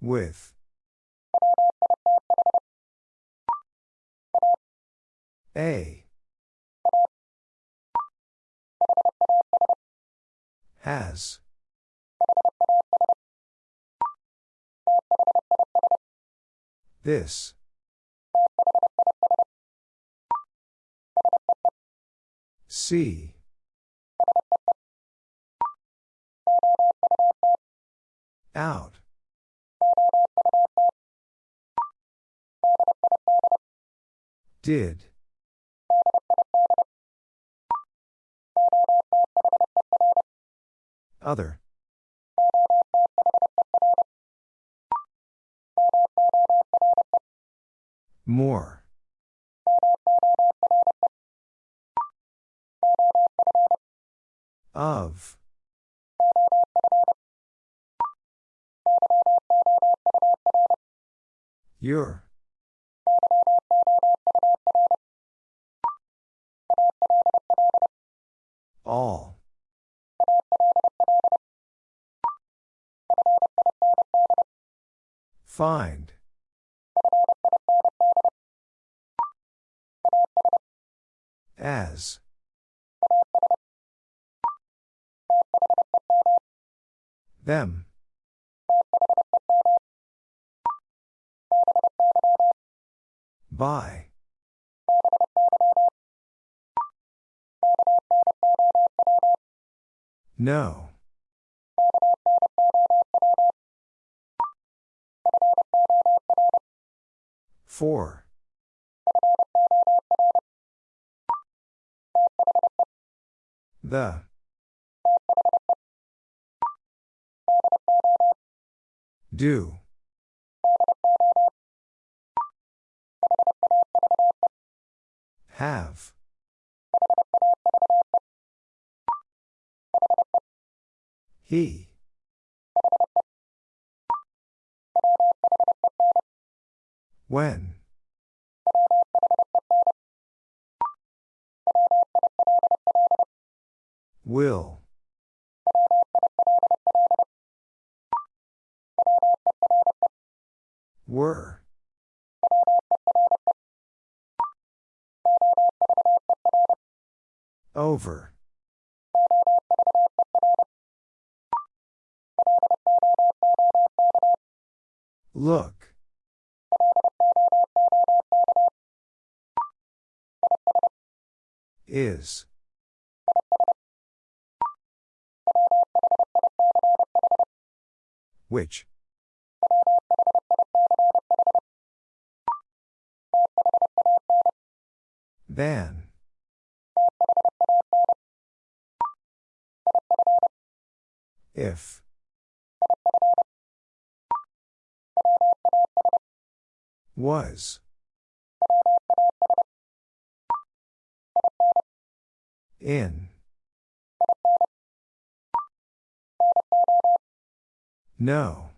With. A. Has. This. See. Out. Did. Other. More. Of. Your. All. Find. As. Them. By. No. Four. The. Do. Have. He. When. Will. Were. Over. Look. Is. Which? Than. If. Was. In. No.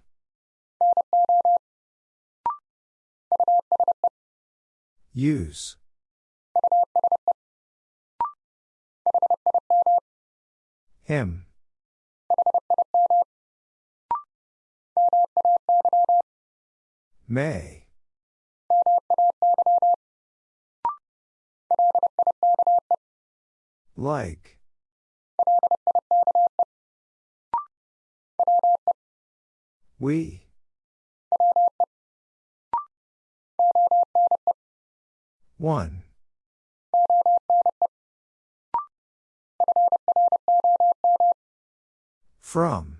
Use. Him. May. Like. We. One. From.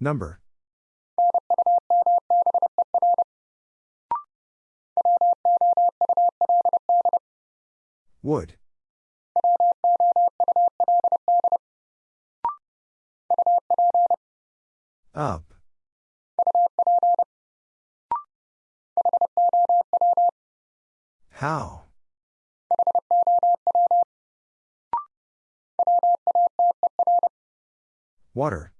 Number. Would. Up. How? Water.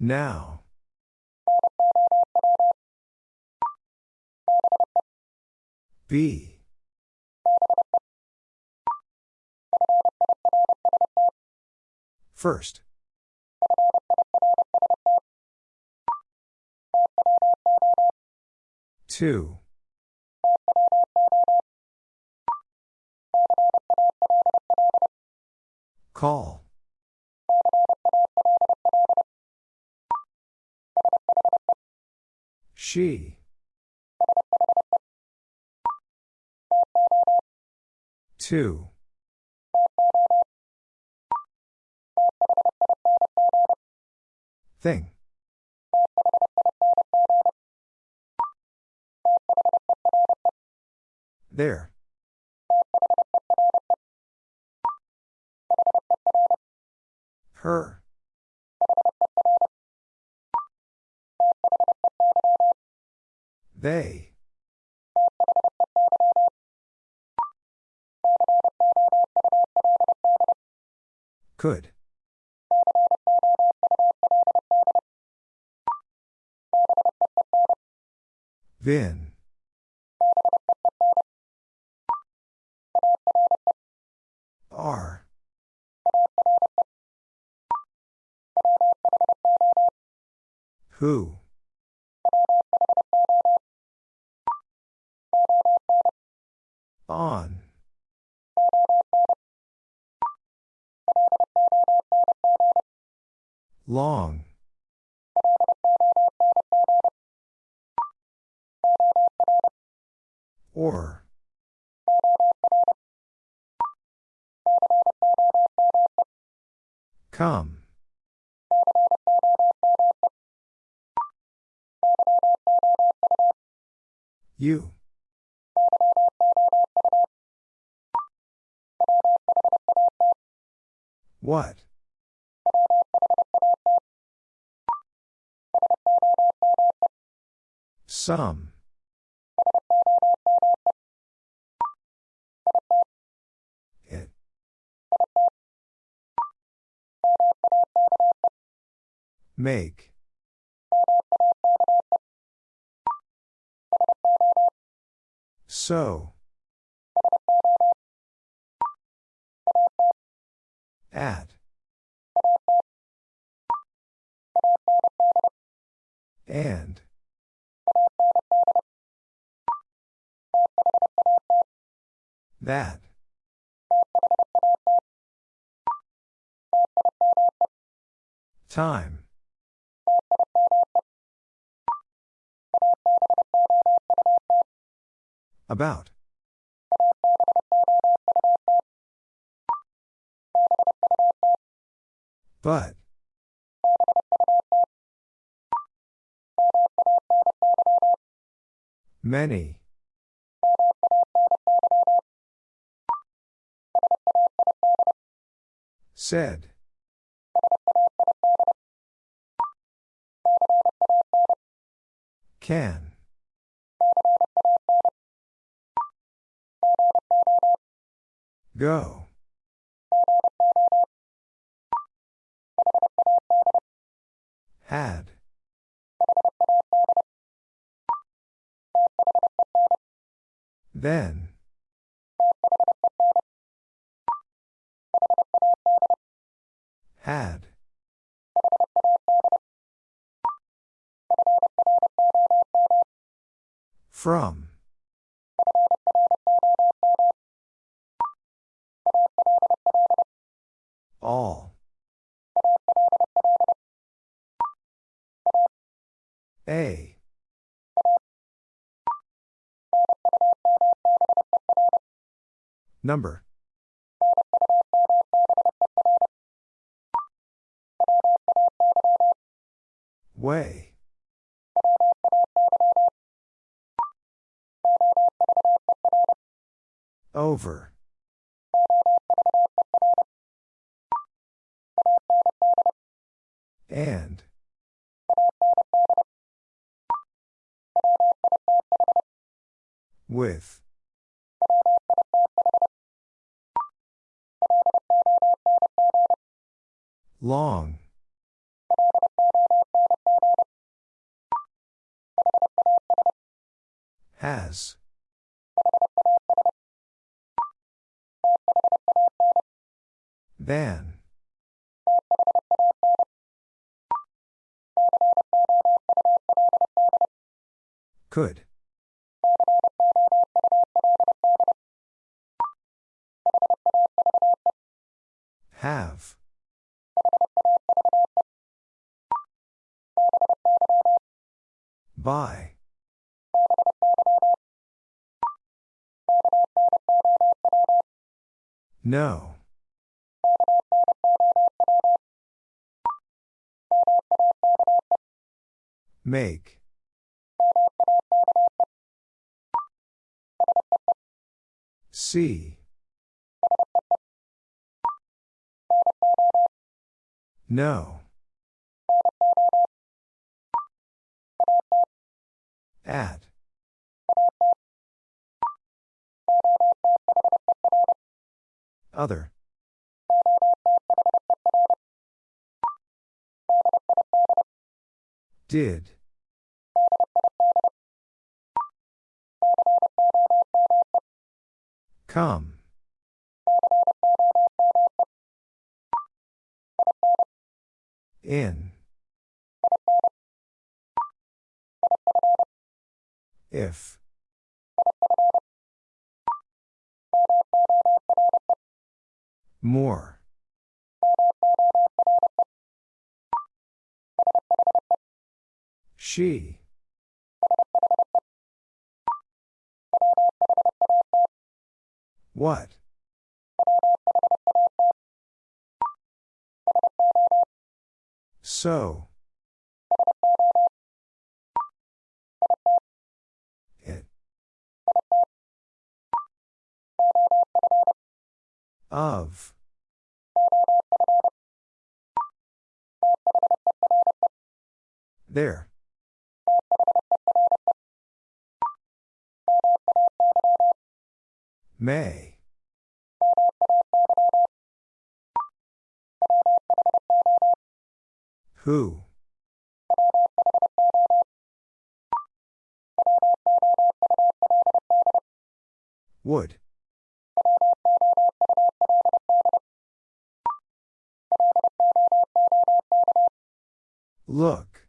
Now. B. First. Two. Call. She. Two. Thing. There. Her. They. Could. Vin. R. Who? On. Long. Or. Come. You. What? Some. It. Make. So. At. And. That. Time. About. But. Many. Said. Can. Go. Had. Then. Had. From. All. A. Number. Way. Over. And. With. Long. Has. Than. Could. Have. By. No. Make. See. No. At. Other. Did. Come. In. If. More. She. What? So. It. Of. There. May. Who? Would. Look.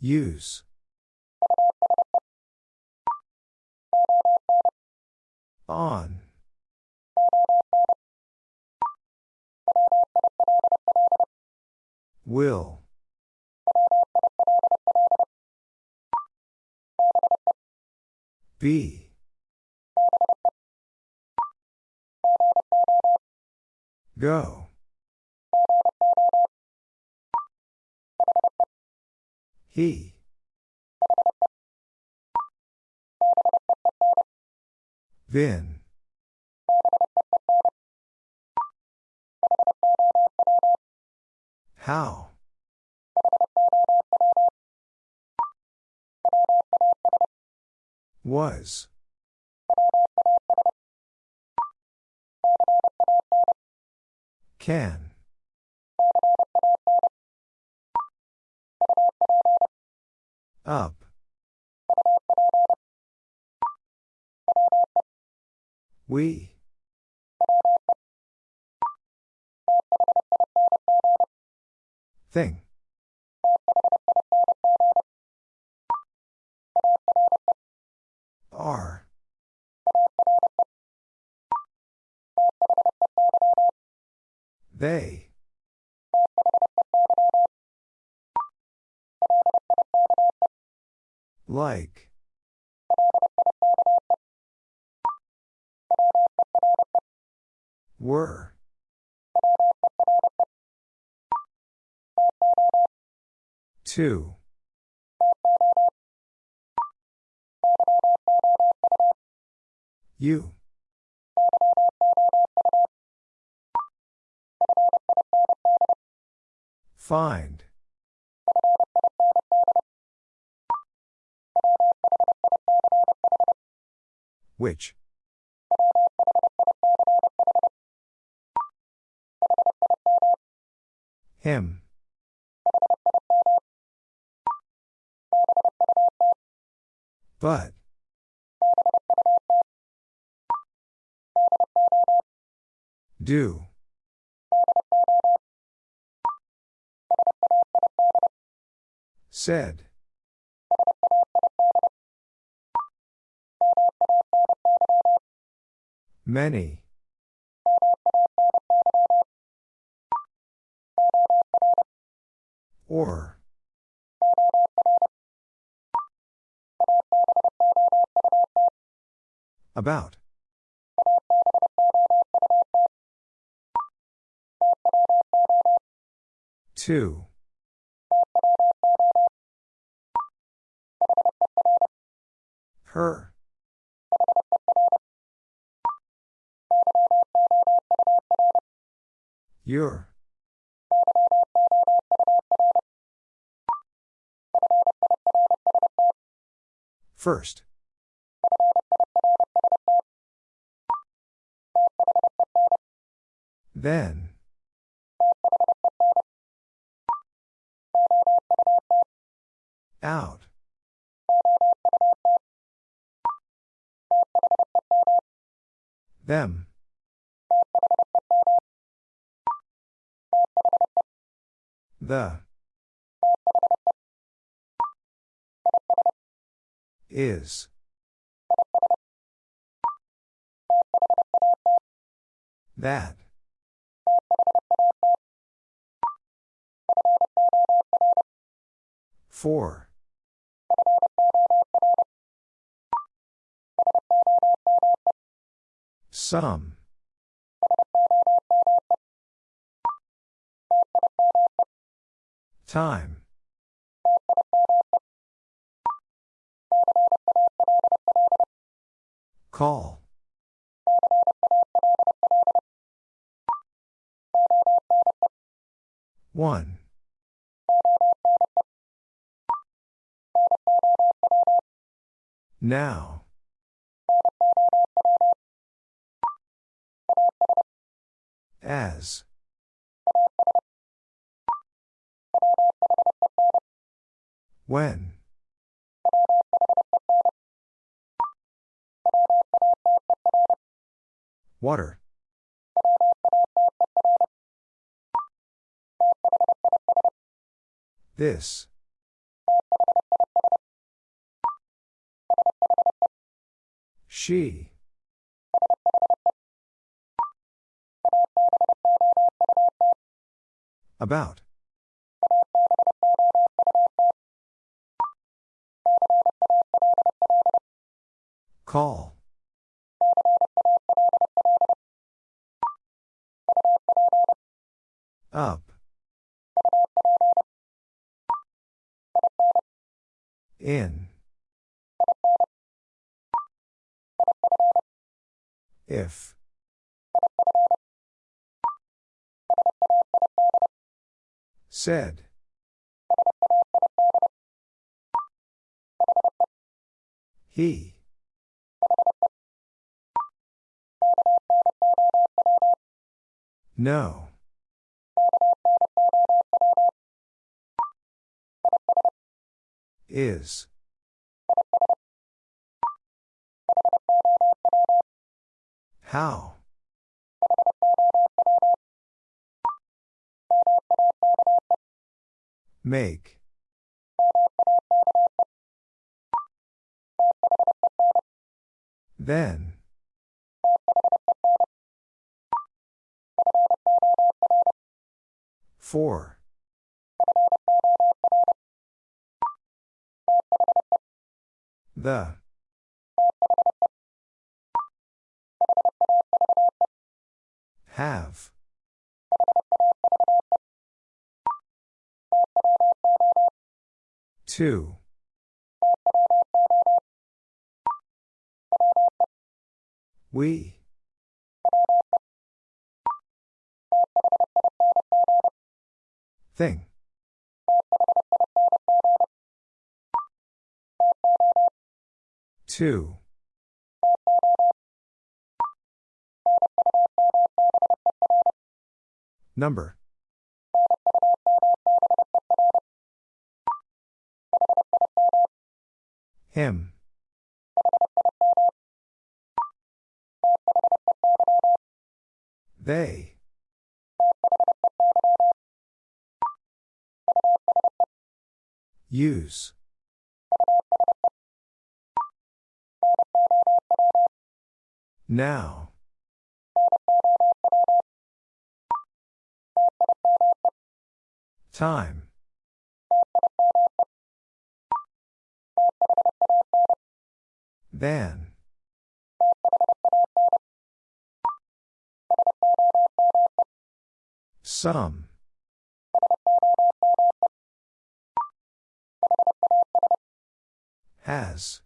Use. On. Will. Be. Go. He. Vin. How? Was. Can. Up. We. Thing. Are. They. Like. Were. Two. You. Find. Which? Him. But. Do. Said. Many. Or. About. Two. Her. Your. First. Then. Them. The. Is. That. Four. Some. Time. Call. One. Now. As. When. Water. This. She. About. Call. Up. In. If. Said. He. No. Is. How? Make. Then. Four. The. Have. Two. We. Thing. Two. Number. Him. They. Use. Now. Time. Than. Some. Has.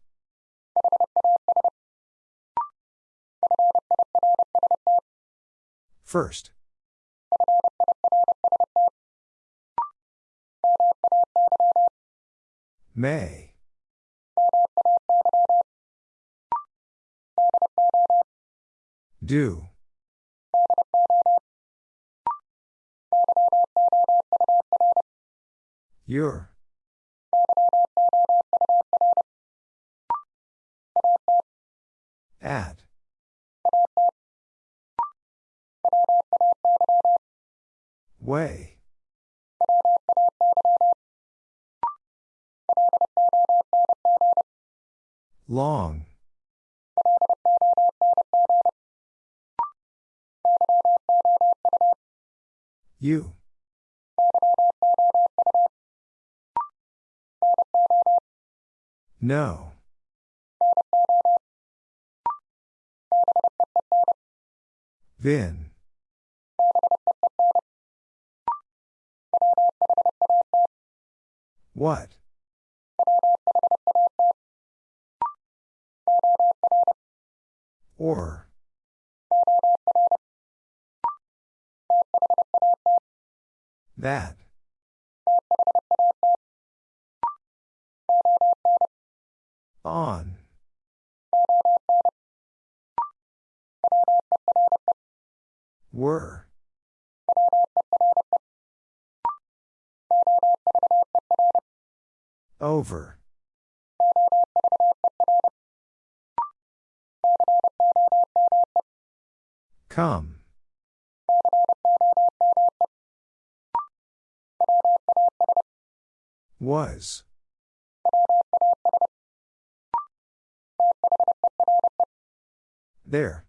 First. May. Do. Your. At. Way. Long. You. No. Vin. What? Or. That. On. Were. Over. Come. Was. There.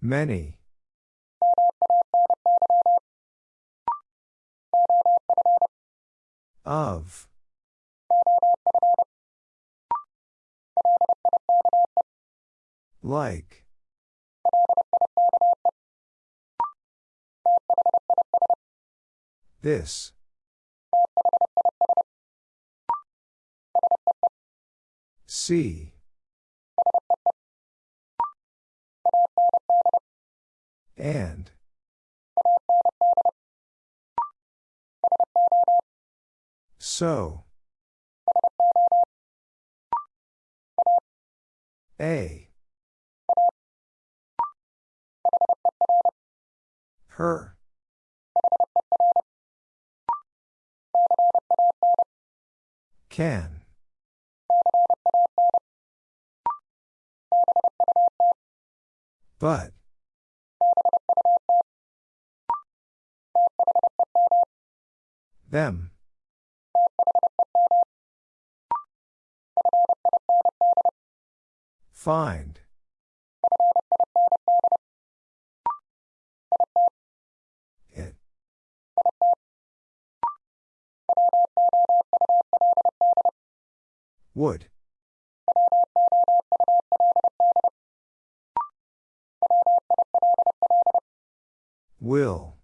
Many. Of. Like. This. See. And. So. A. Her. Can. But. Them. Find. Would. Will.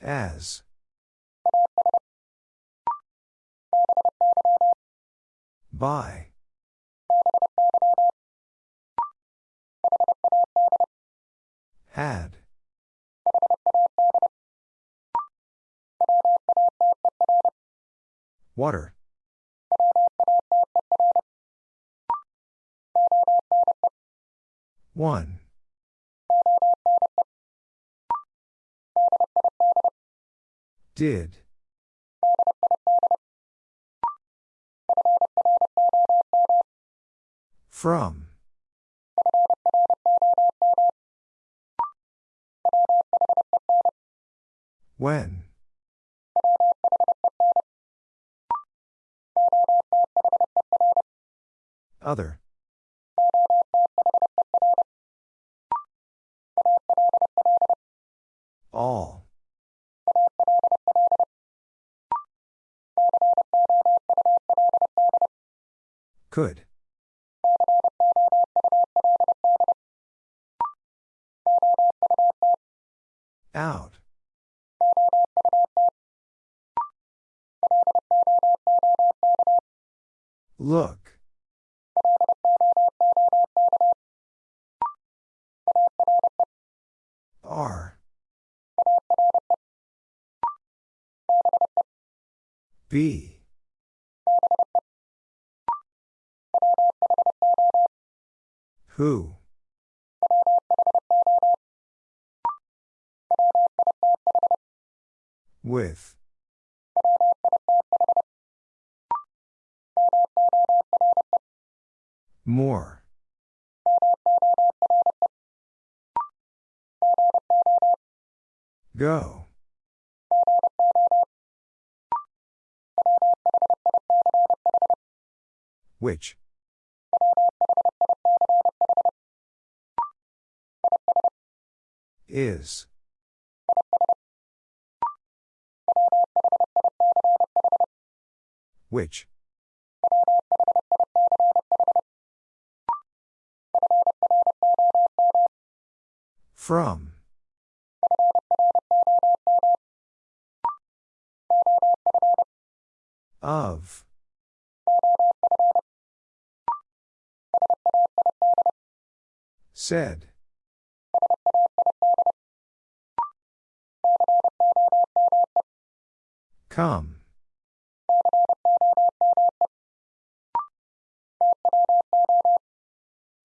As. By. Had. Water. One. Did. From. When. Other. All. Could. Out. Look. R. B. Who? With. More. Go. Which? Is. Which? From. Of. Said. Come.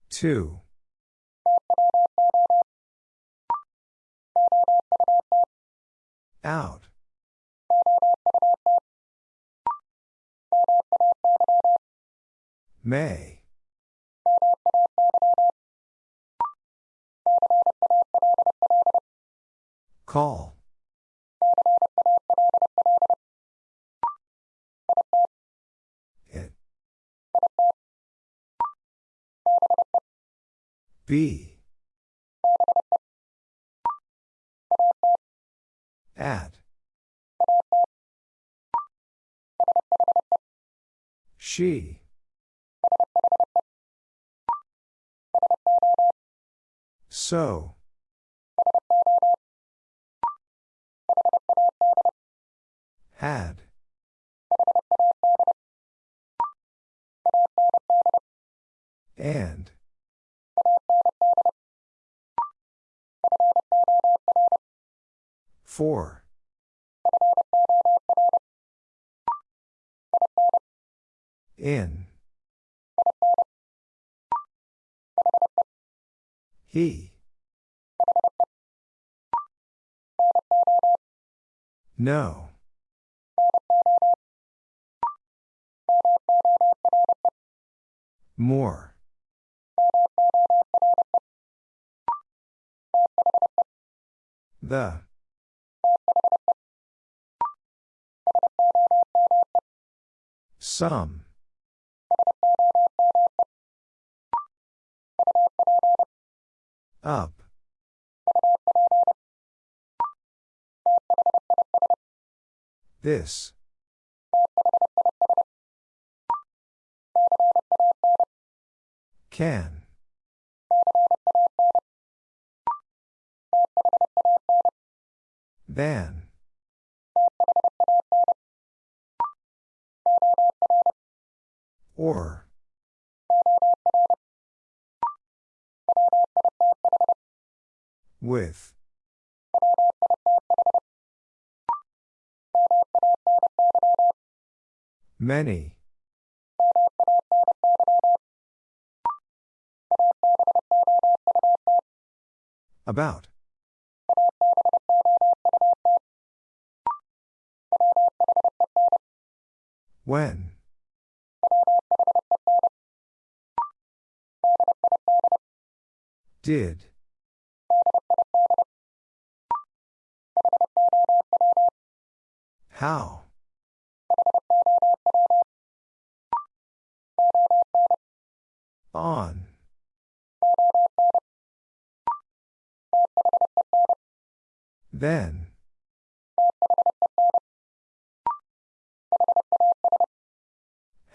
Two. Out. May. Call. It. Be. At. She. So. Had. And. For. In. He. No. More. The. Some. Up. This. Can. Then. Or. With. Many. About. When? Did. How? On. Then.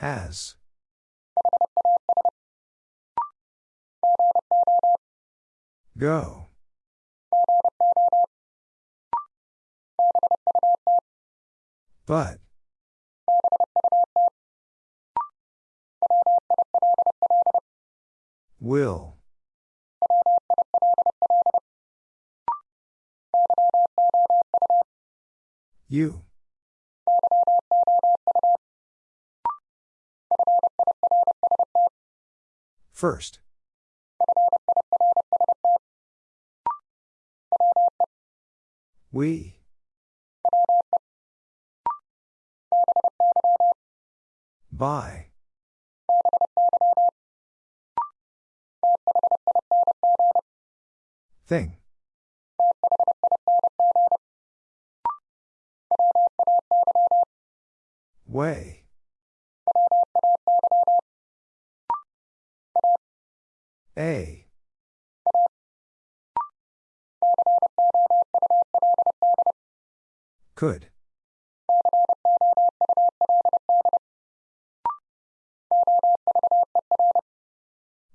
Has. Go. But. Will. You. First. We. By. Thing. Way. Could.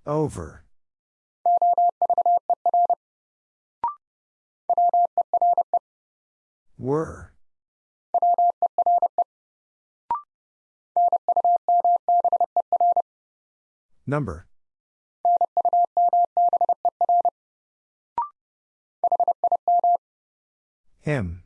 Over. Were. Number. Him.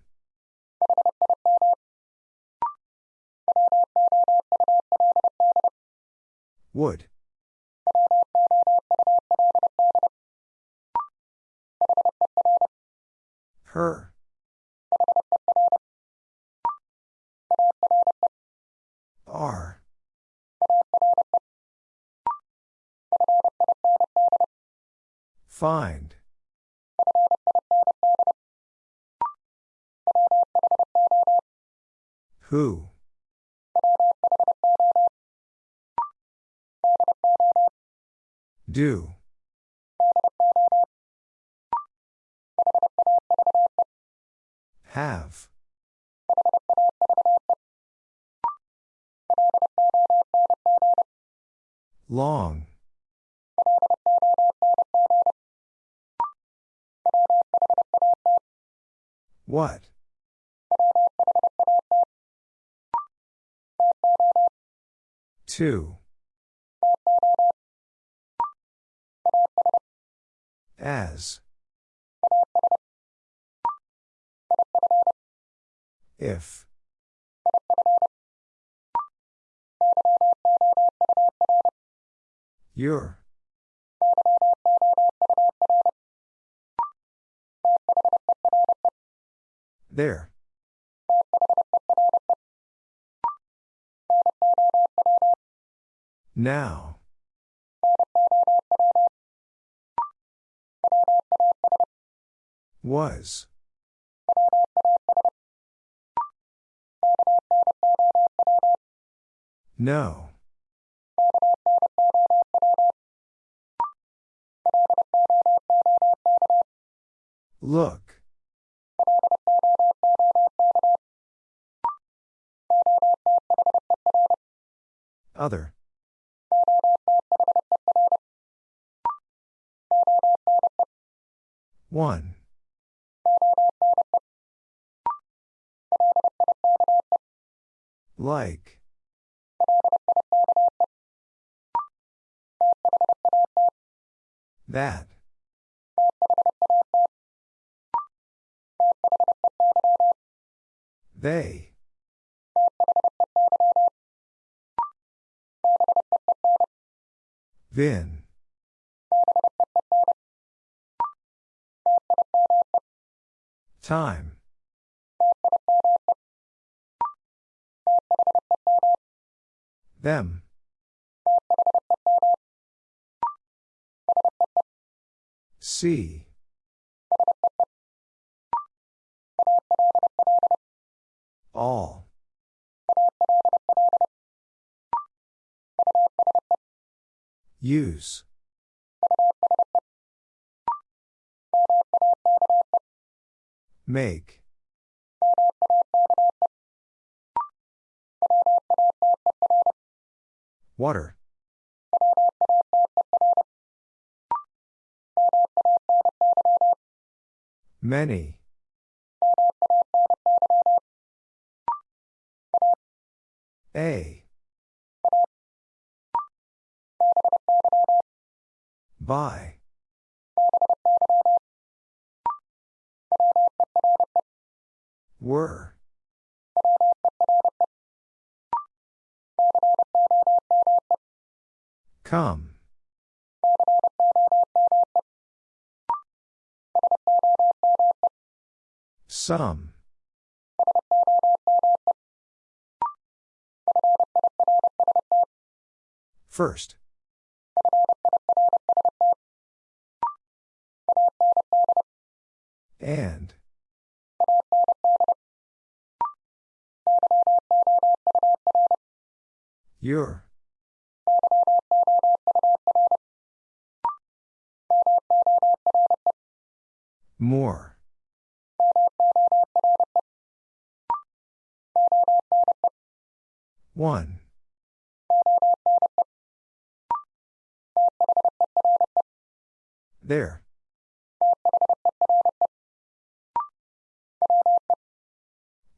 Find. Who? Do. Have. Long. What? Two. As. If. Your. There. Now. Was. No. Look. Other. One. Like. That. They. Then. Time. Them. See. All. Use. Make. Water. Many. By. Were. Come. Some. First. And. Your. More. One. There.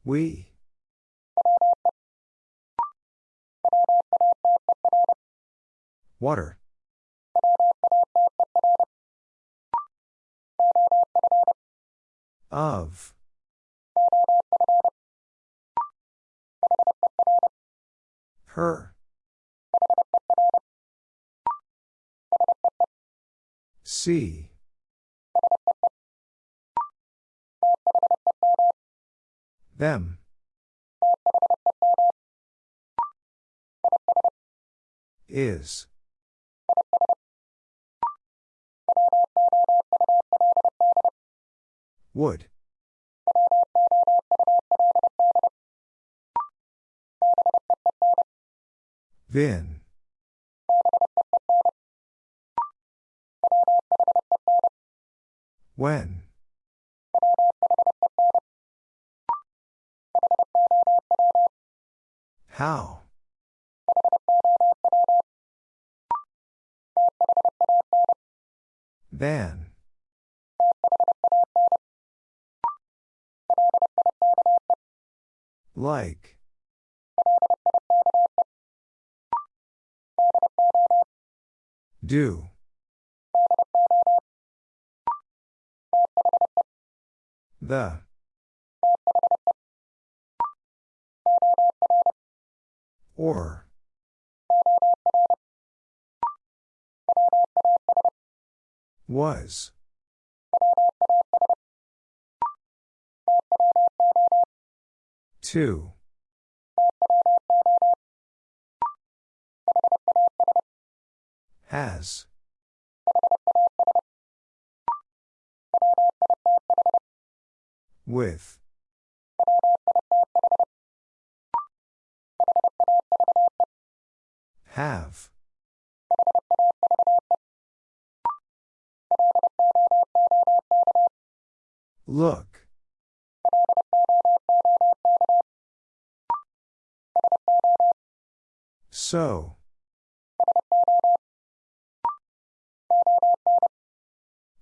We. Water. Of. Her. See. Them. Is. Would. Vin. When. How? Then. Like. Do. The. Or. Was. Two. Has. With. Have. Look. So.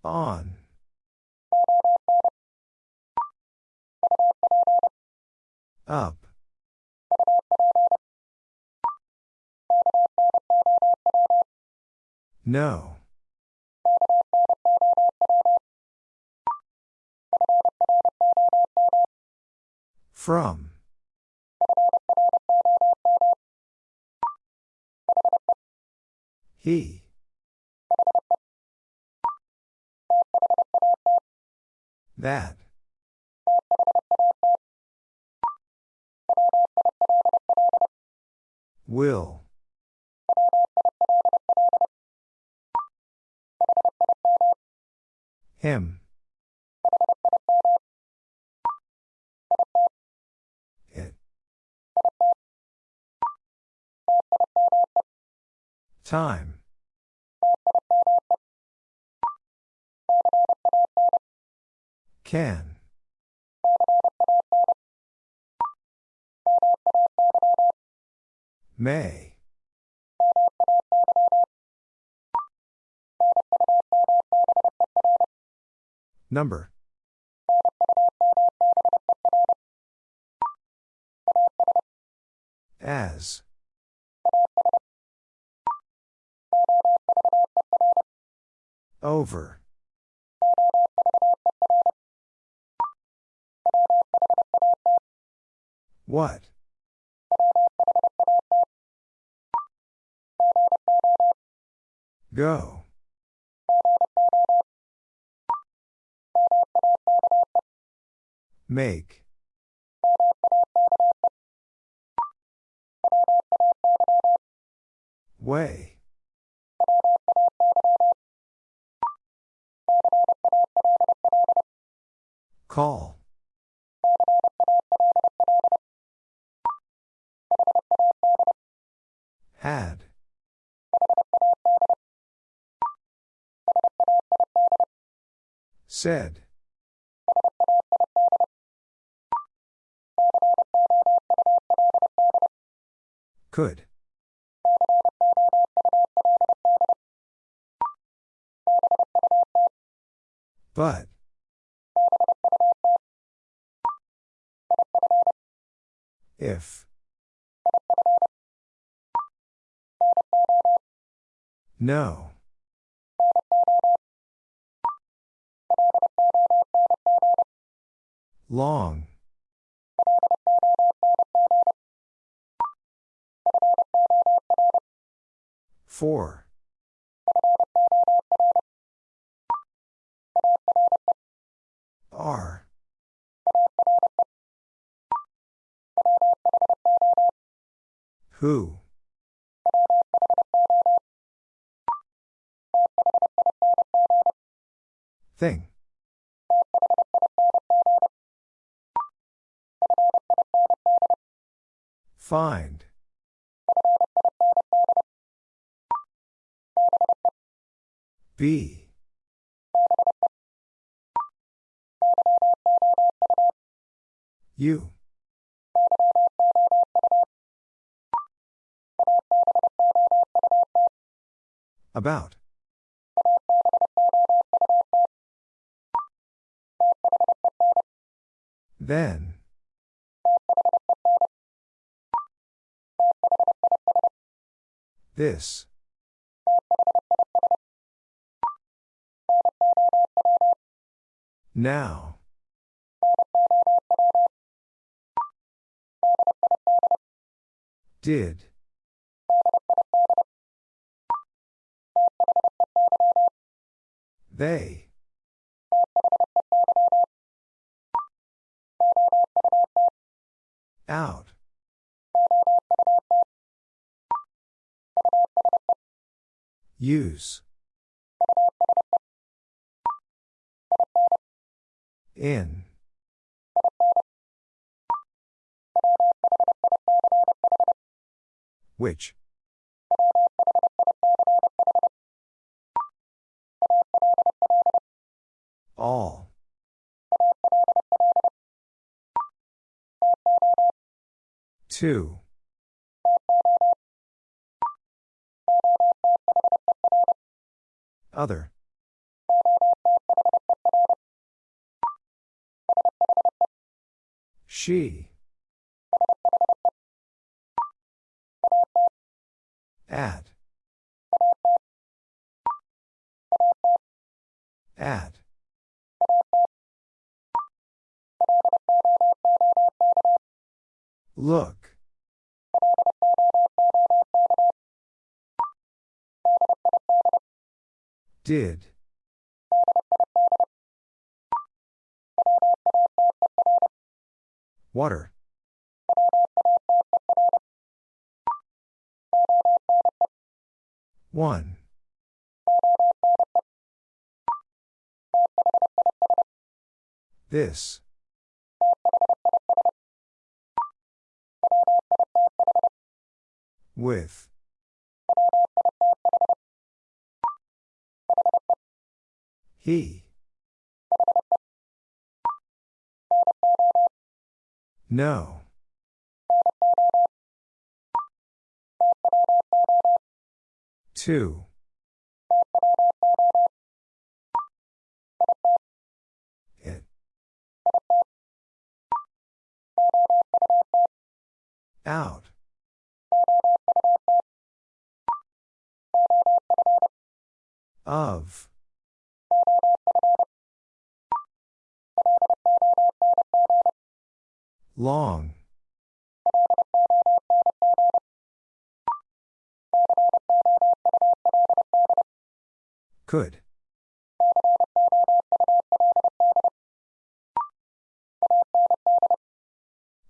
On. Up. No. From. He. That. Will. Him. It. Time. Can. May. Number. As. Over. What? Go. Make. Way. Call. Had. Said. Could. But. If. No. Long. Four. R. Who? Thing. Find. Be. You. About. Then. This. Now. Did. They. Out. Use. In. Which? All. Two. Other. She. 1. 1. This. With. He. No. Two. It. Out. Of. Long. Could.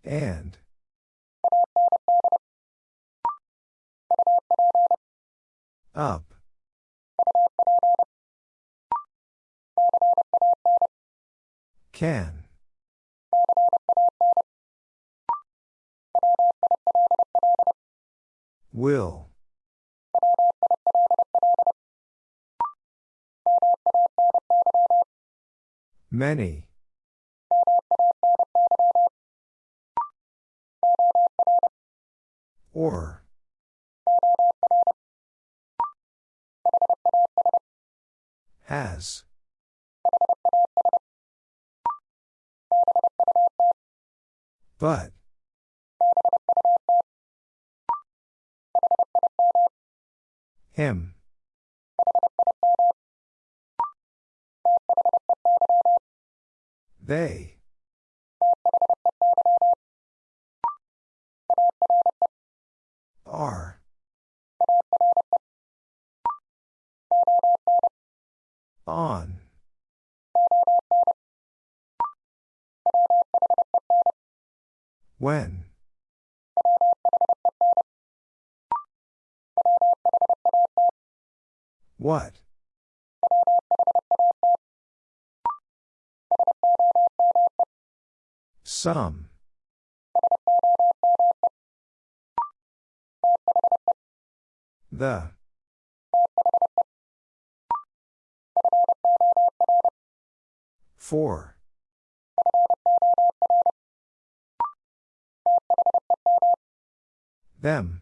And. Up. Can. Will. Many. Or. Has. But. Him. They. Are. On. When. What? Some. The. Four. Them.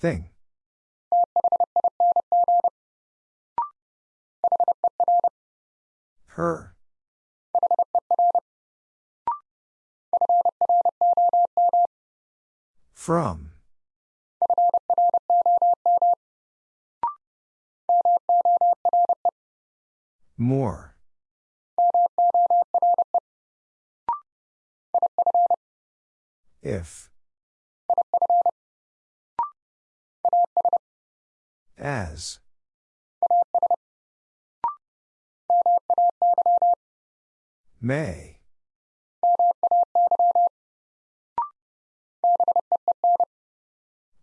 Thing. Her. From. More. If. As. May.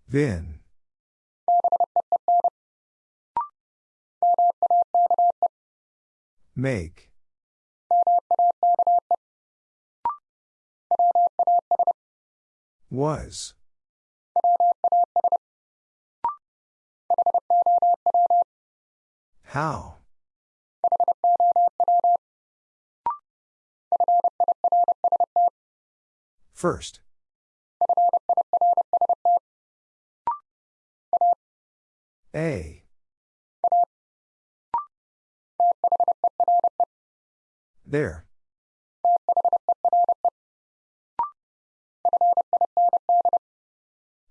Vin. Make. Was. How? First. A. There.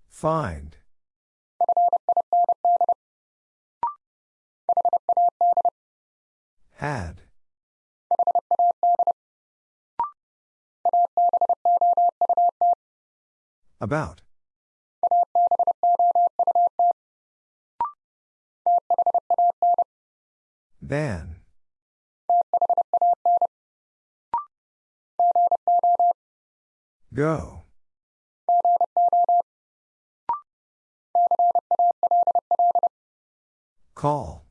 Find. Had. About. Than. Go. Call.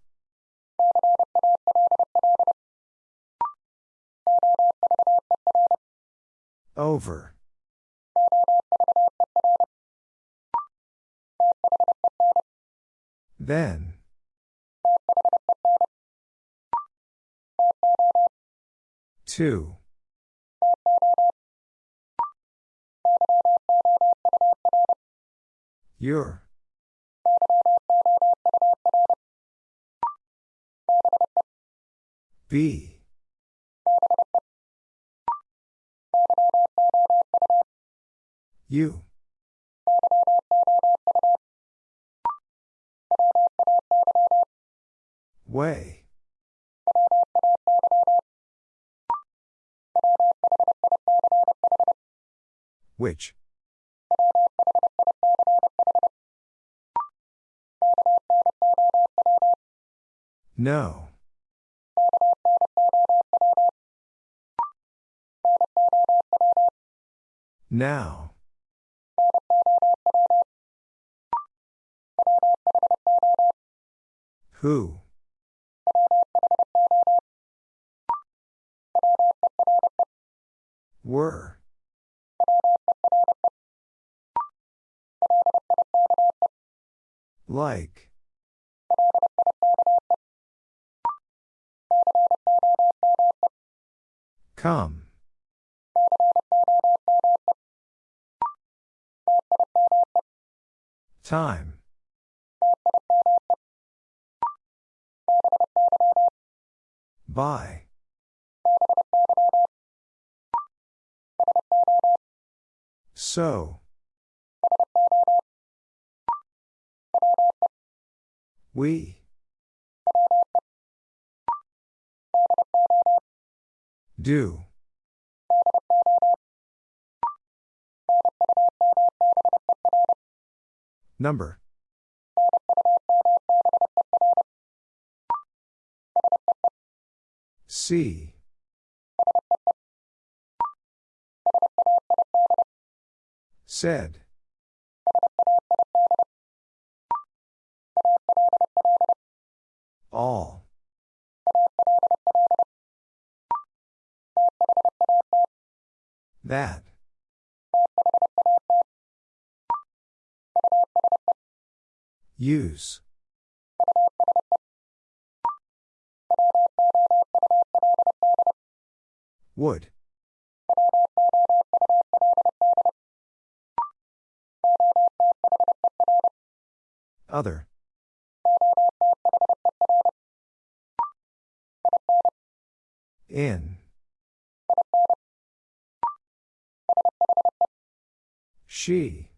Over. Then. Two. Your. Be. You. Way. Which? No. Now. Who? Were. Like. Come. Time. By. So. We. Do. Number. C. Said. All. That. Use. Would. Other. In. She.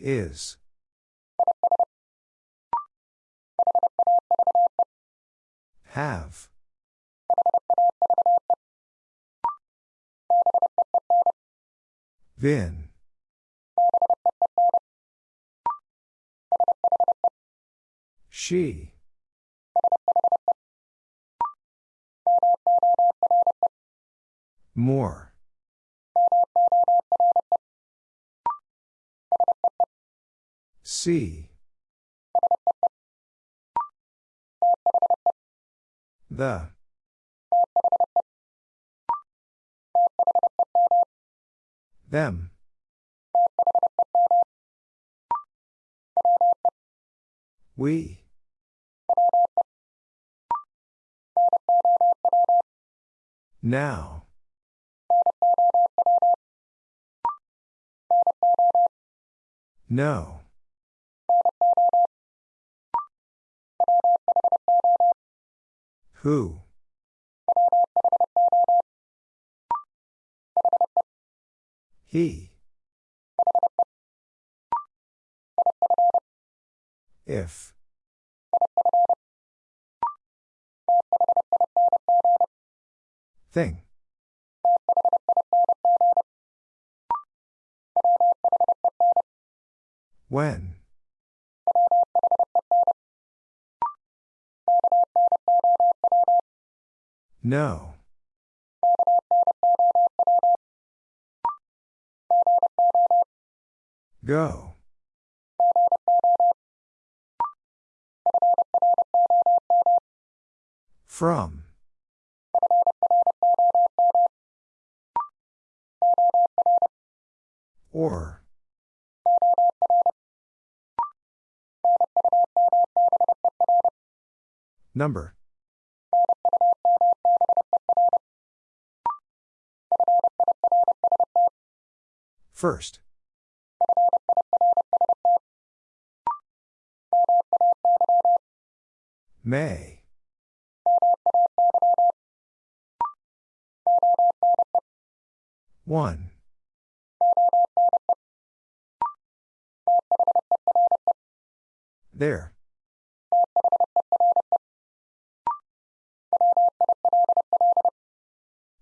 Is. Have. Been. She. More. See. The. Them. We. Now. No. Who? He. If. Thing. When? No. Go. From. Or. Number. First. May. One. There.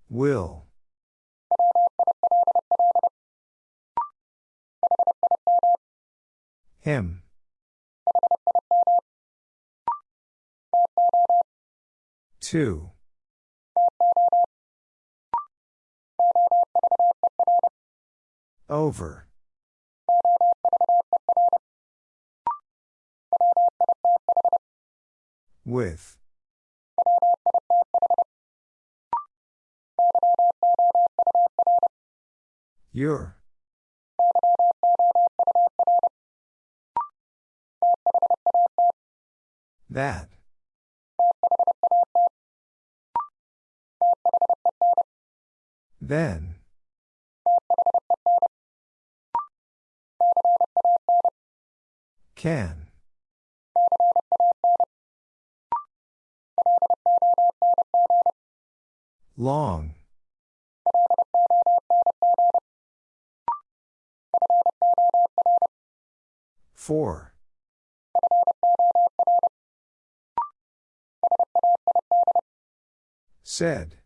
Will. Him. Two. Over. With. Your. That. Then. Can. Long. Four. Said.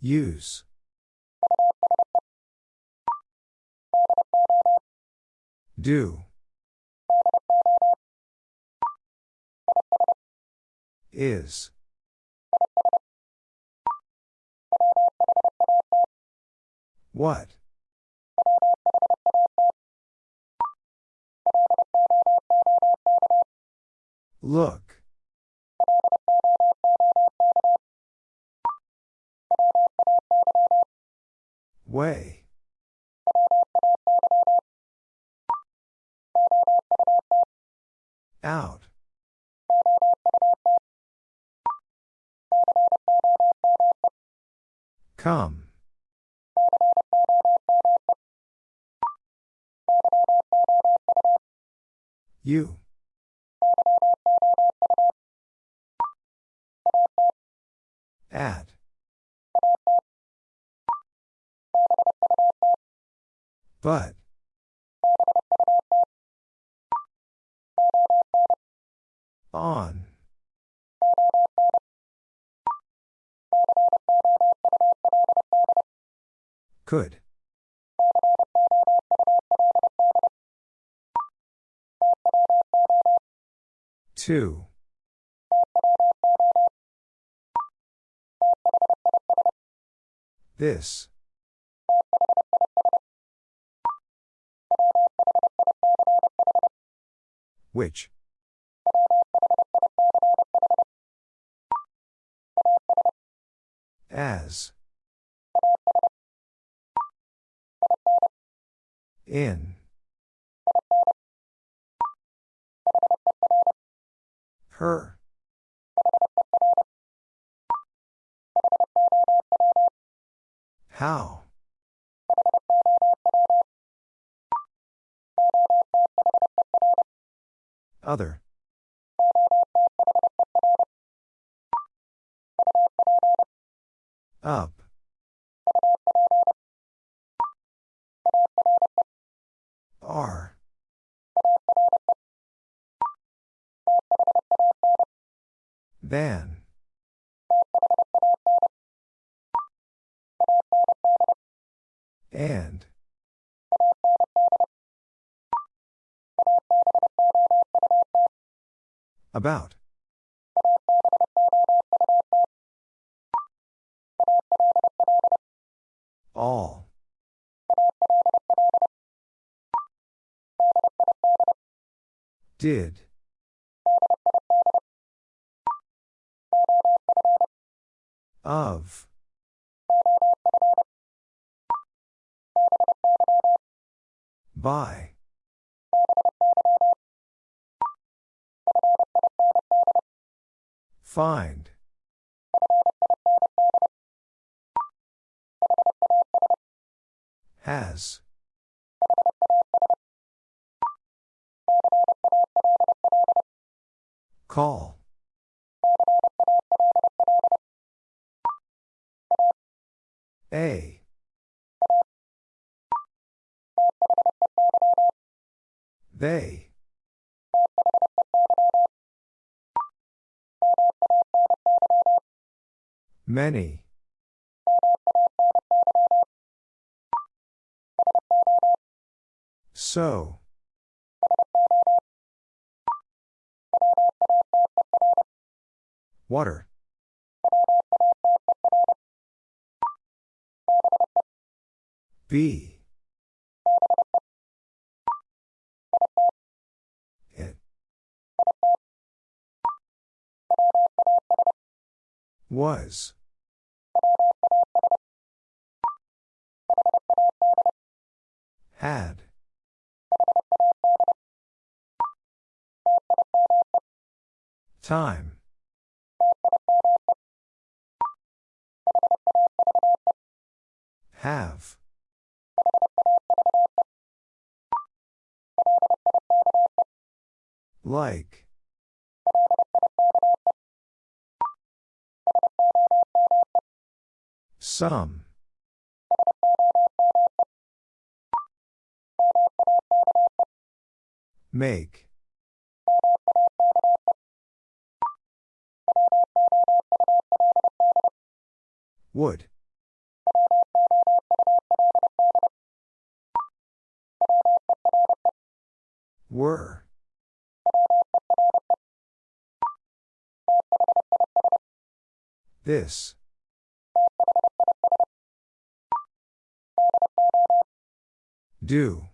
Use. Do. Is. What? Look. Way. Out. Come. You. At. But. On. Could. Two. This. Which? As. In. Her. How? Other. Up. R. Than. And. About. All. Did. Of. By. Find. Has. Call. A. They. Many. So. Water. B. It. Was. Had. Time. Have. Like. Some. Make. Would. Were. This. Do.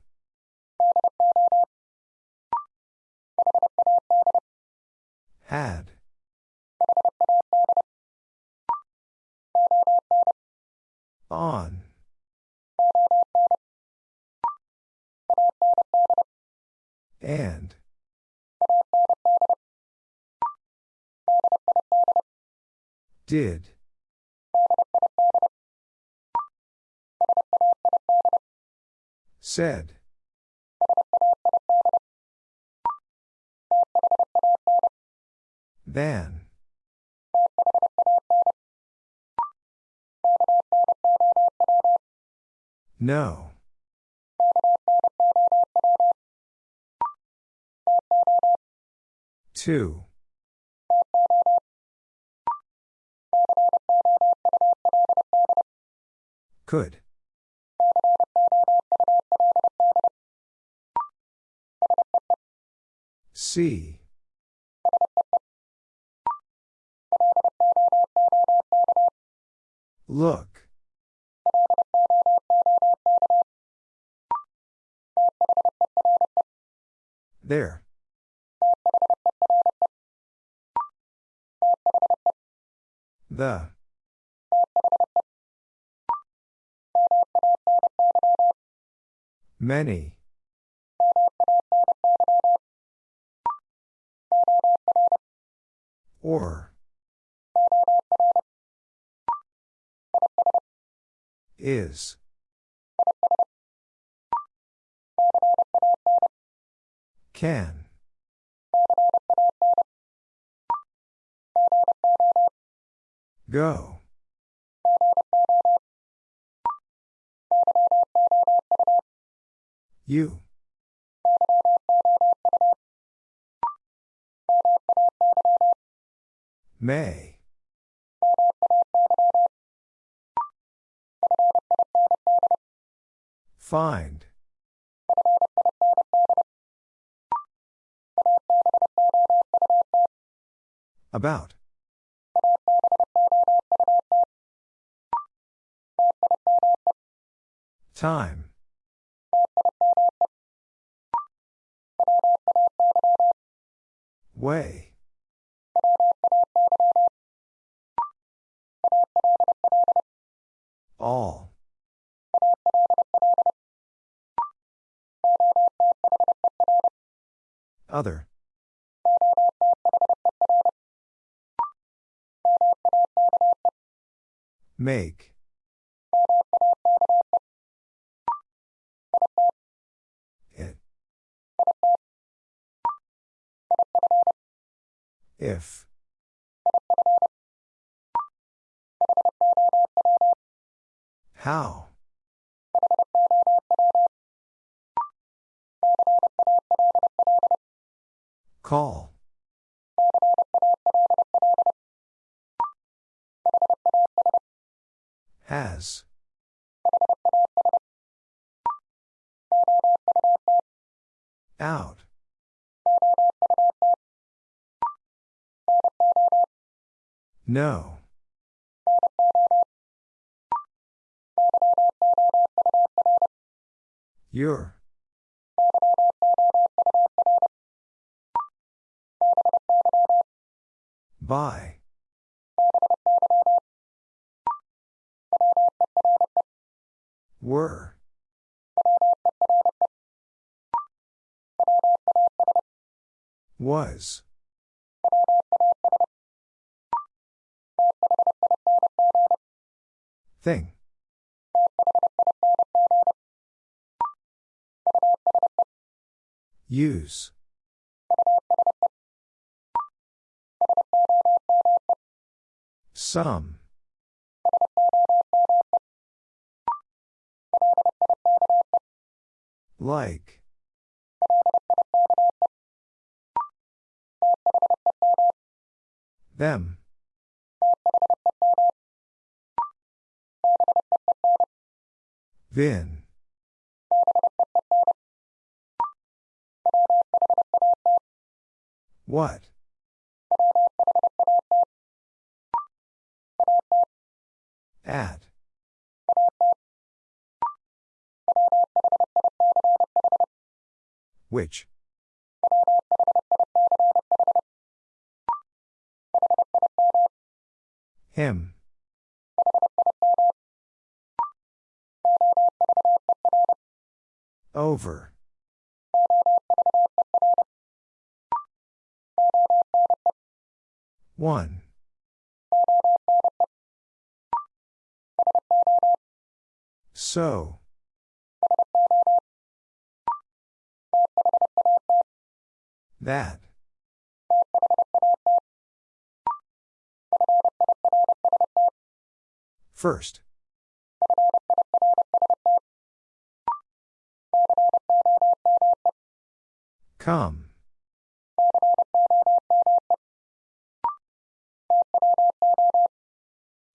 Had. On. And. Did. Said. Than. No. Two. Could. See. Look. There. The. Many. Or. Is. Can. Go. You. May. Find. About. Time. Way. All. Other. Make. It. If. How? Call. Has. Out. No. Your. By. Were. Was. Thing. Use. Some. Like. Them. Vin. What? At. Which? Him. Over. One. So. That. First. Come.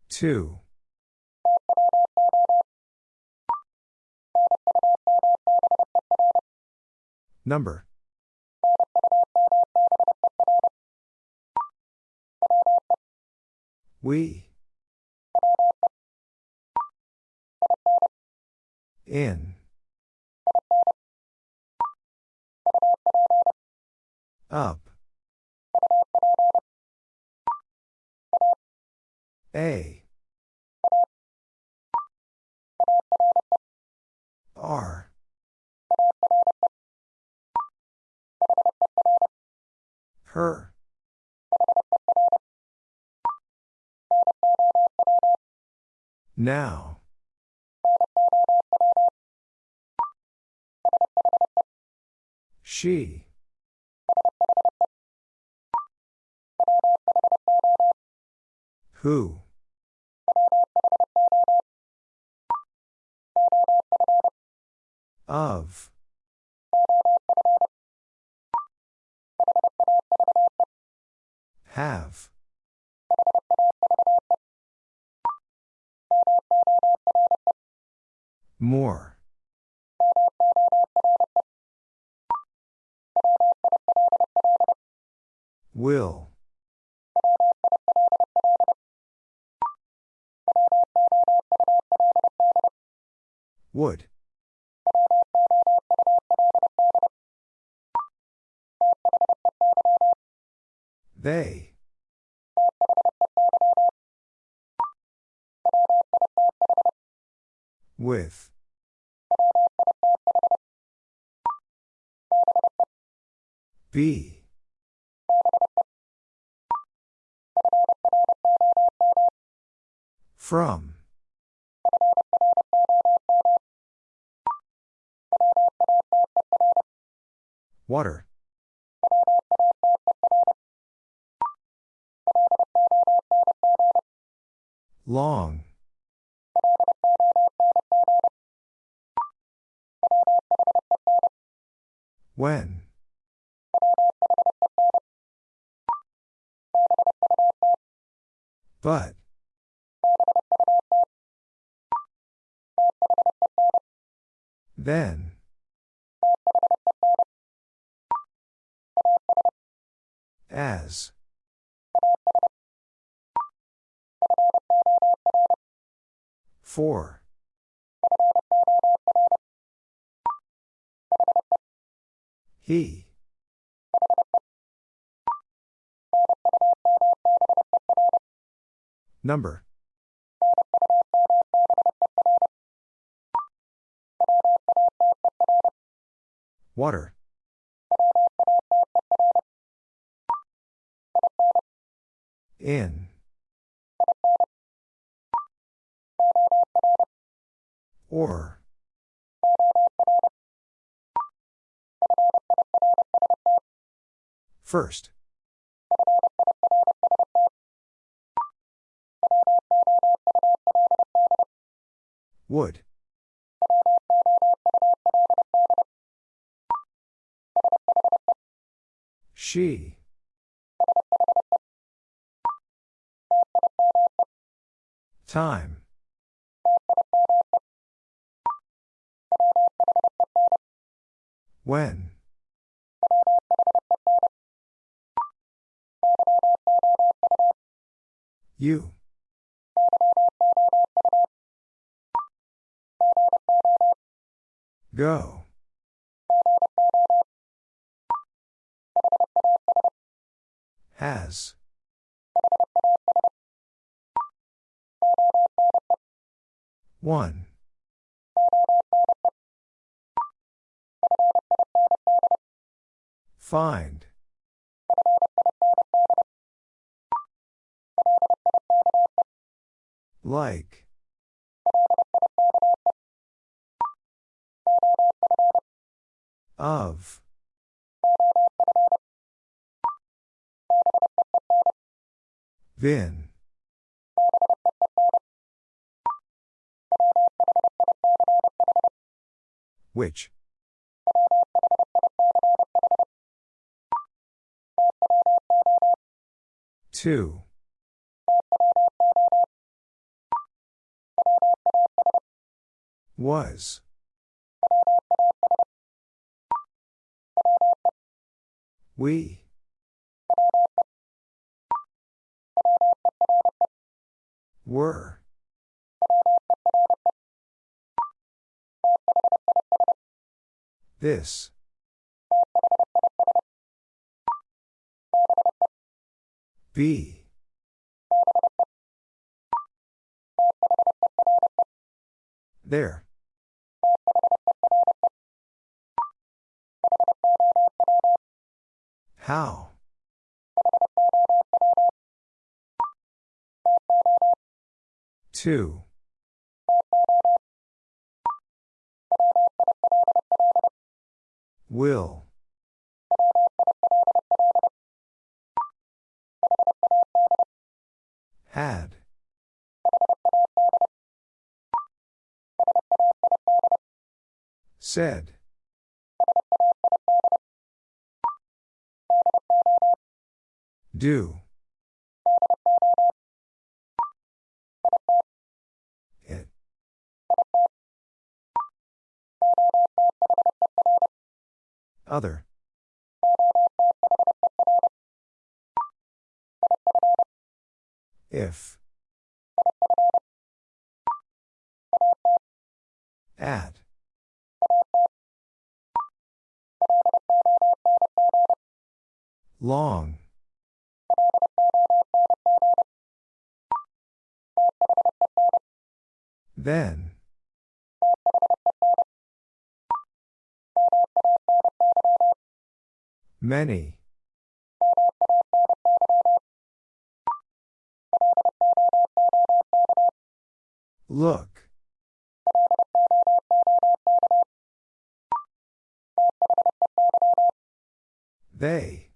Two. Number. We. In. Up. A. R. Her. Now. She. Who? Of. Have. More. Will. Would. They. With. Be. From. Water. Long. When? But. Then. As. For. He. Number. Water. In. Or. First. Would. She. Time. When? You. Go. Has. One. Find. Like. Of. Vin. Which? Two. Was. We. Were. This. Be. There. How? Two. Will. Had. Said. Do. Other. If. At. Long. Then. Many. Look. They.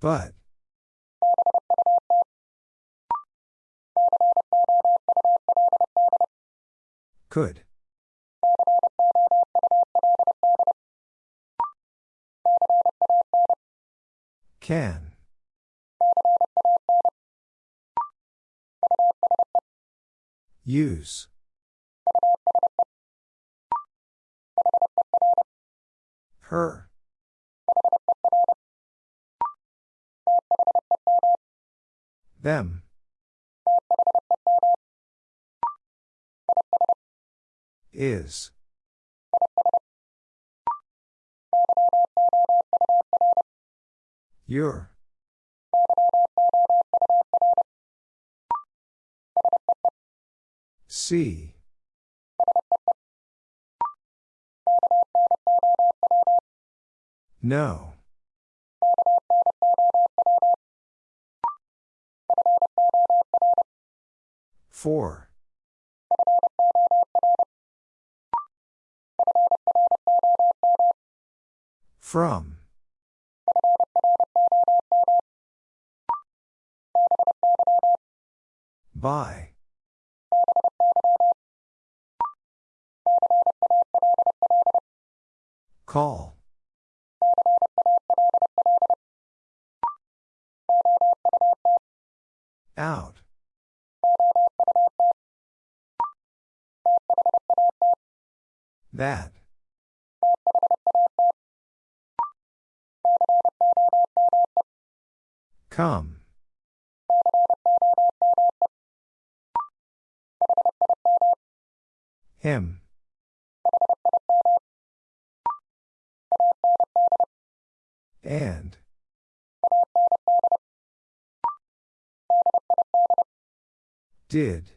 But. Could. Can. Use. Her. Them. Is. Your. See. No. Four. From. By. Call. Out. That. Come. Him. And. Did.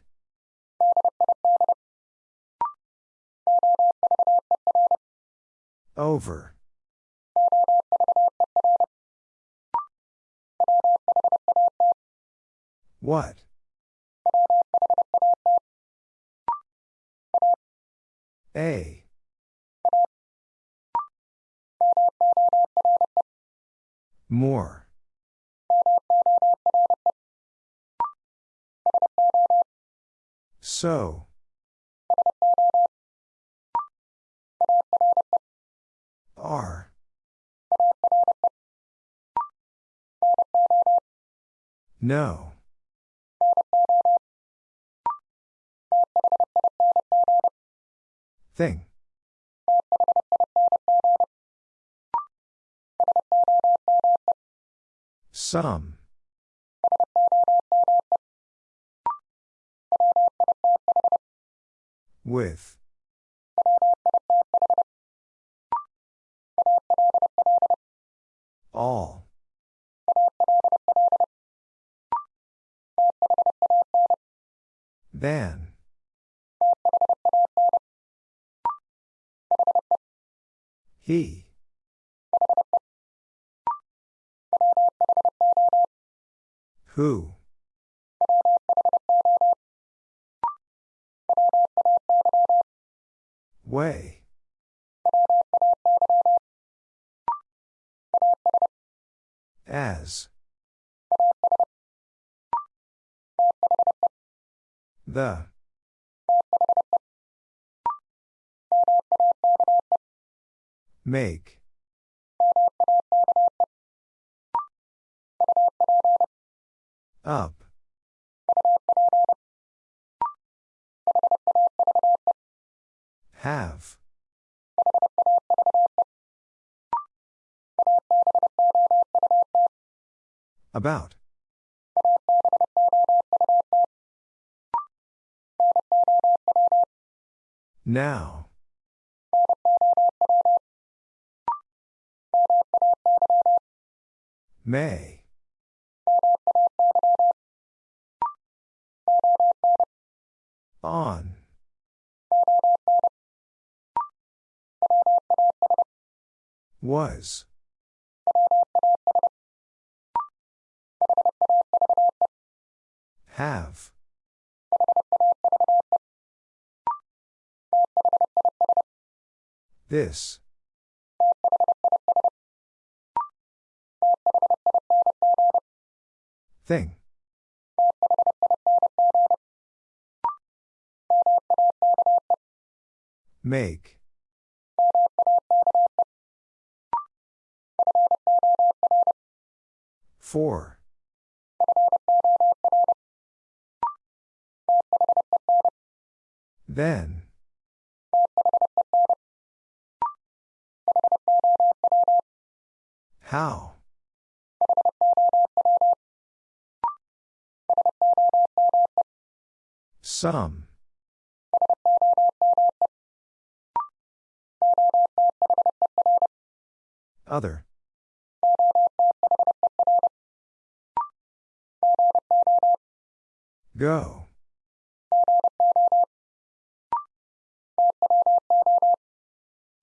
Over. What? A. More. So. Are. No. Thing. Some. With. All. Than. He. Who? Way. As. The. Make. Up. Have. About. Now. May. On. Was. Have. This. Thing. Make. Four. Then. How? Some. Other. Go.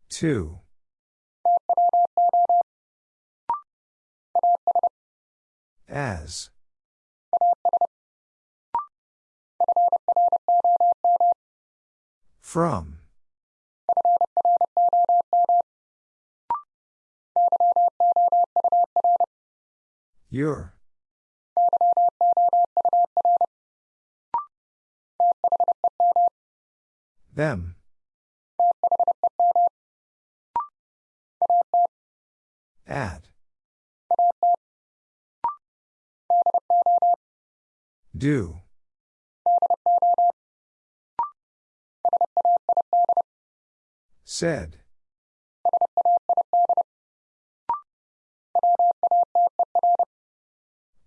Two. As. From. Your. Them. At. Do. Said.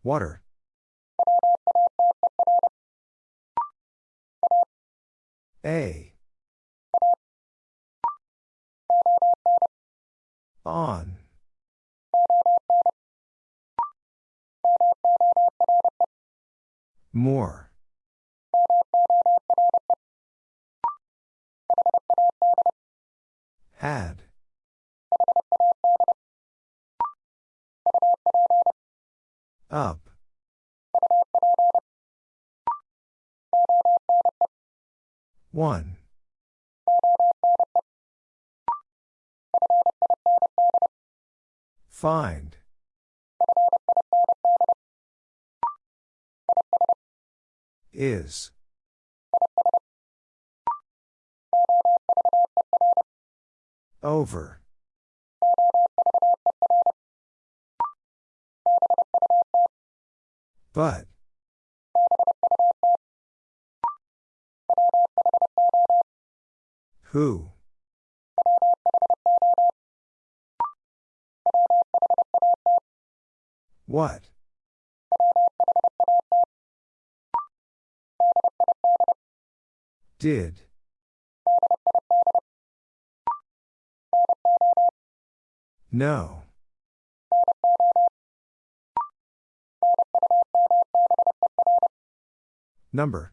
Water. A. On. More. Had. Up. One. Find. Is. Over. But. Who? What? Did. No. Number.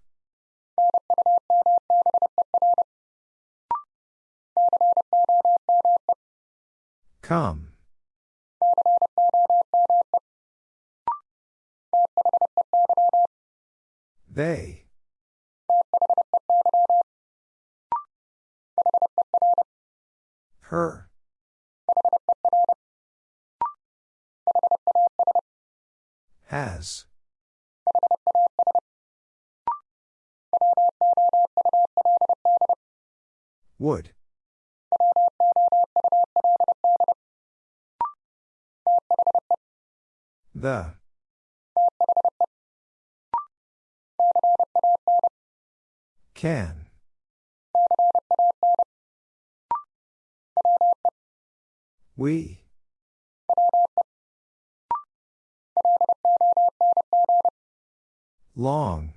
Come. They. Her. Has. Would. The. Can. We. Long.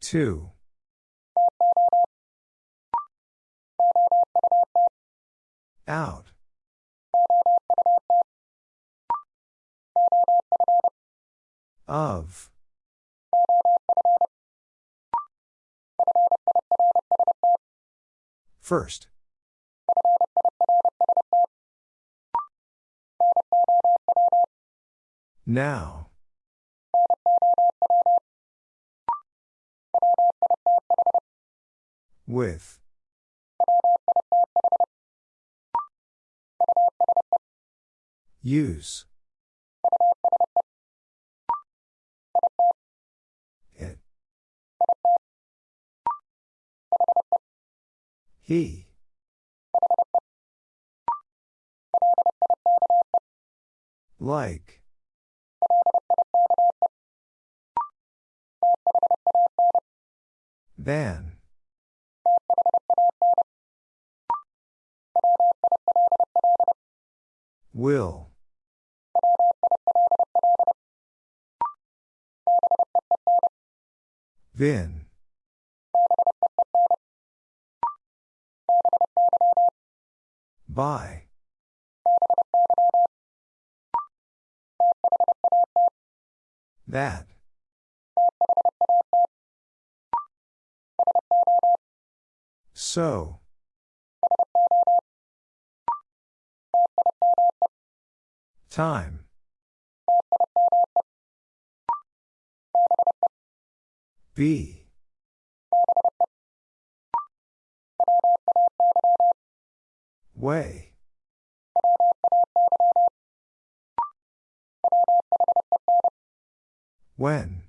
Two. Out. Of. First. Now. With. Use. It. He. Like. Than. Will. Vin. By. That. So. Time. Be. Way. When.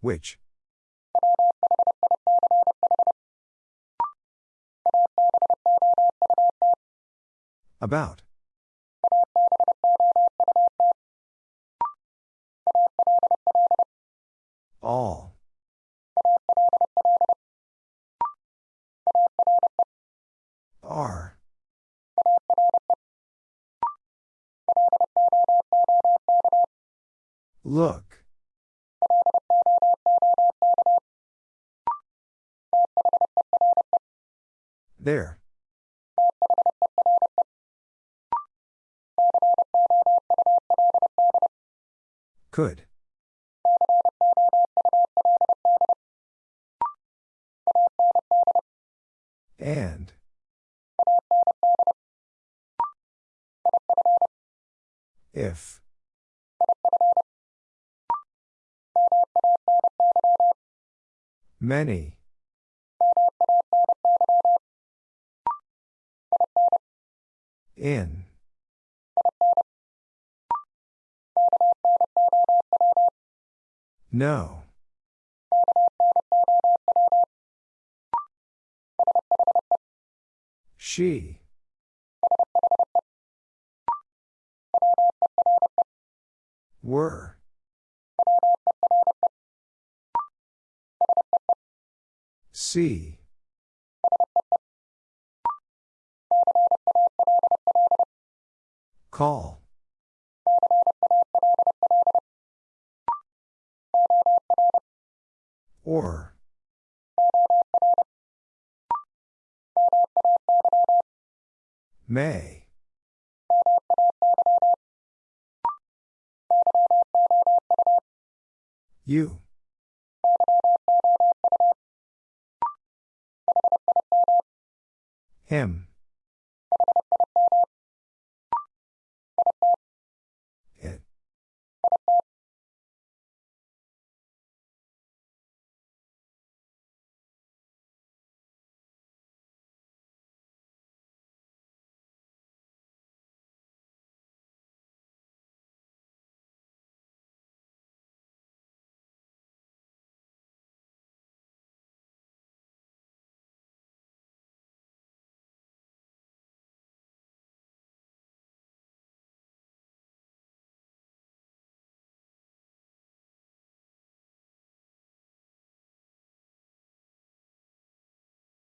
Which? About. All. Are. Look. There. Could. And. If. Many. In. No. She. Were. See. Call.